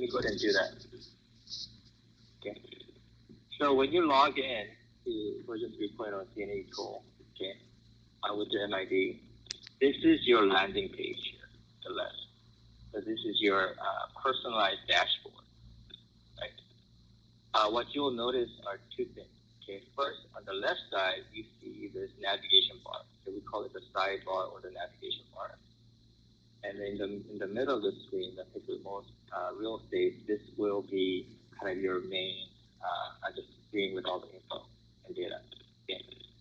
me go ahead and do that. Okay. So when you log in to version 3.0 CNA tool, okay, uh, with the MID, this is your landing page here, the left. So this is your uh, personalized dashboard, right? Uh, what you'll notice are two things. Okay, first on the left side, you see this navigation bar. So we call it the sidebar or the navigation bar. And in the in the middle of the screen, the picture most uh, real estate, this will be kind of your main uh, the screen with all the info and data.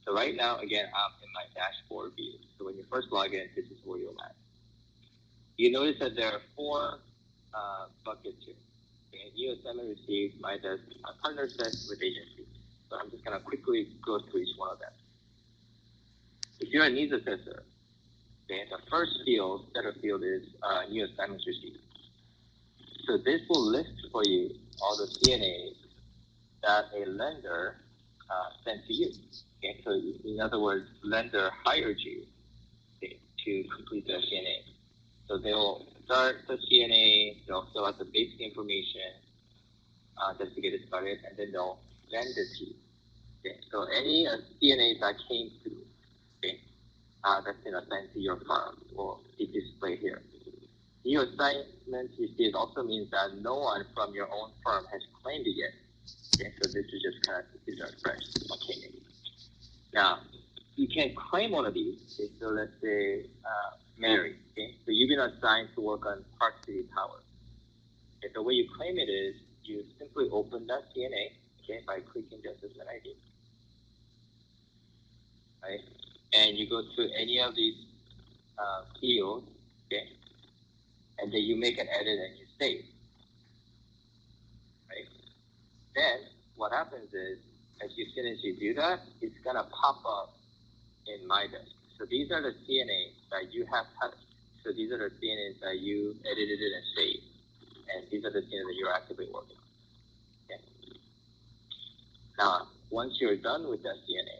So right now, again, I'm in my dashboard view. So when you first log in, this is where you'll land. You notice that there are four uh, buckets here. New assignment received, my desk, my partner desk with agency. So I'm just gonna quickly go through each one of them. If you're a needs assessor, okay, the first field, setter field is uh, new assignments received. So this will list for you all the CNAs that a lender uh, sent to you. Okay, so in other words, lender hired you okay, to complete the CNA. So they'll start the CNA, they'll fill out the basic information uh, just to get it started, and then they'll send it to you. Okay, so any uh, CNA that came through, okay, uh, that's been assigned to your firm will be displayed here. New assignments received also means that no one from your own firm has claimed it yet. Okay, so this is just kind of these are fresh. Okay. Now, you can claim one of these. Okay, so let's say uh, Mary. Okay, so you've been assigned to work on Park City Tower. Okay, the way you claim it is you simply open that CNA okay, by clicking the assessment ID. Right? And you go to any of these uh, fields, okay, and then you make an edit and you save. Right? Then what happens is, as you as you do that, it's gonna pop up in my desk. So these are the CNAs that you have touched. So these are the CNAs that you edited and saved. And these are the CNAs that you're actively working on. Okay. Now, once you're done with that CNA,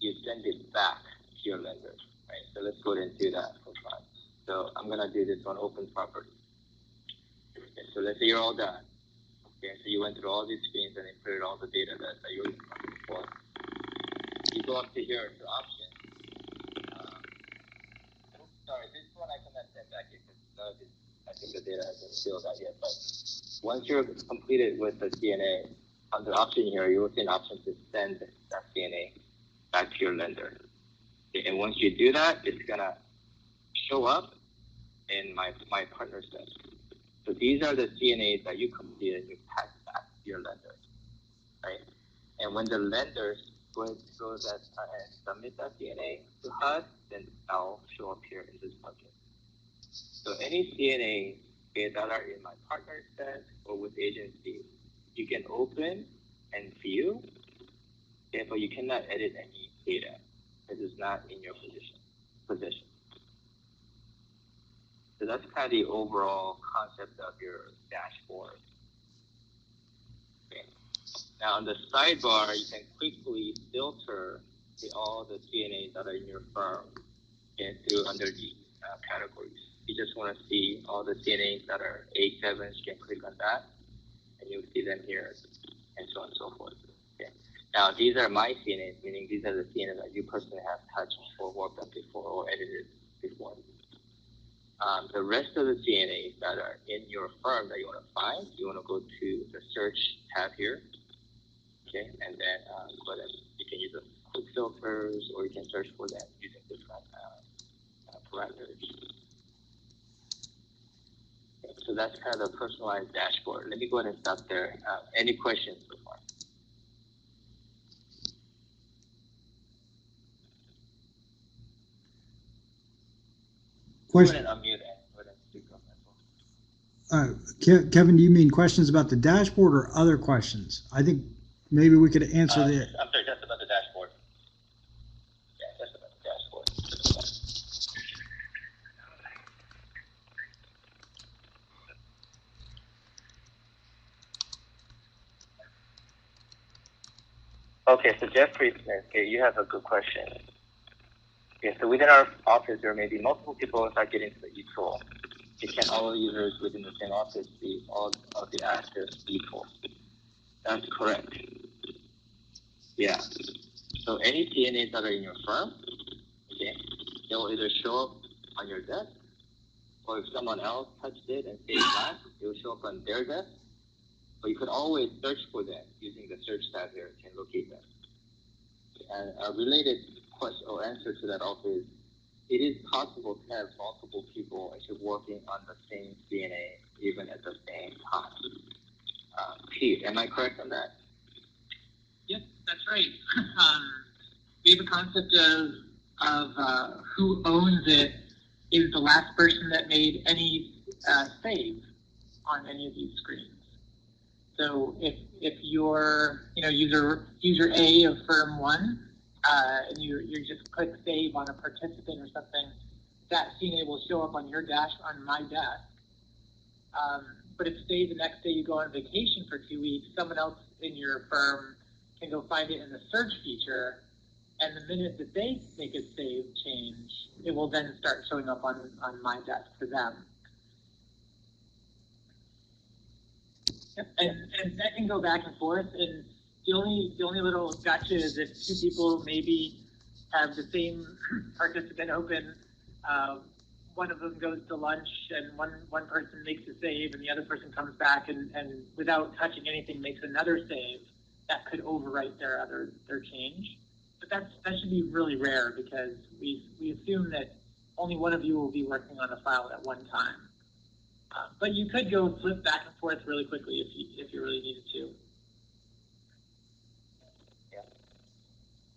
you send it back to your lender. Right? So let's go do that for fun. So I'm gonna do this on open property. Okay, so let's say you're all done. Okay, so you went through all these screens and inputted all the data that, that you're looking for. You go up to here to options. Um, sorry, this one I cannot send back because none I think the data hasn't filled out yet. But once you're completed with the CNA, under option here, you will see an option to send that CNA back to your lender. And once you do that, it's gonna show up in my my partner set. So these are the CNAs that you completed and you pass back to your lender, right? And when the lender goes go that uh, and submit that CNA to us, then I'll show up here in this bucket. So any CNA that are in my partner set or with agency, you can open and view, but you cannot edit any data. It is not in your position. Position. So that's kind of the overall concept of your dashboard. Okay. Now on the sidebar, you can quickly filter the, all the CNAs that are in your firm okay, through under the uh, categories. You just want to see all the CNAs that are A7s, you can click on that, and you'll see them here, and so on and so forth. Now these are my CNAs, meaning these are the CNAs that you personally have touched or worked on before or edited before. Um, the rest of the CNAs that are in your firm that you want to find, you want to go to the search tab here. Okay, and then ahead, you can use the quick filters or you can search for them using different uh, uh, parameters. So that's kind of the personalized dashboard. Let me go ahead and stop there. Uh, any questions so far? Question, uh, Ke- Kevin, do you mean questions about the dashboard or other questions? I think maybe we could answer Uh, the, I'm sorry, just about the dashboard. Yeah, just about the dashboard. Okay, so Jeffrey Smith, okay, you have a good question. Okay, so within our office, there may be multiple people that are getting to the e-tool. it can all users within the same office see all of the assets equal. That's correct. Yeah. So any CNAs that are in your firm, okay, they'll either show up on your desk, or if someone else touched it and saved that, it will show up on their desk. But you could always search for them using the search tab here and locate them. And a related question or answer to that also is, it is possible to have multiple people actually working on the same CNA even at the same time. Uh, Pete, am I correct on that? Yes, that's right. Um, we have a concept of of uh, who owns it is the last person that made any uh, save on any of these screens. So if if you're you know user user A of firm one, uh, and you you just click save on a participant or something, that CNA will show up on your dash on my desk. Um, but if say the next day you go on vacation for two weeks, someone else in your firm can go find it in the search feature, and the minute that they make a save change, it will then start showing up on, on my desk for them. Yep, and, and that can go back and forth, and the only the only little gotcha is if two people maybe have the same participant open, uh, one of them goes to lunch and one one person makes a save and the other person comes back and, and without touching anything makes another save, that could overwrite their other their change. But that's that should be really rare because we we assume that only one of you will be working on a file at one time. Uh, but you could go flip back and forth really quickly if you if you really needed to.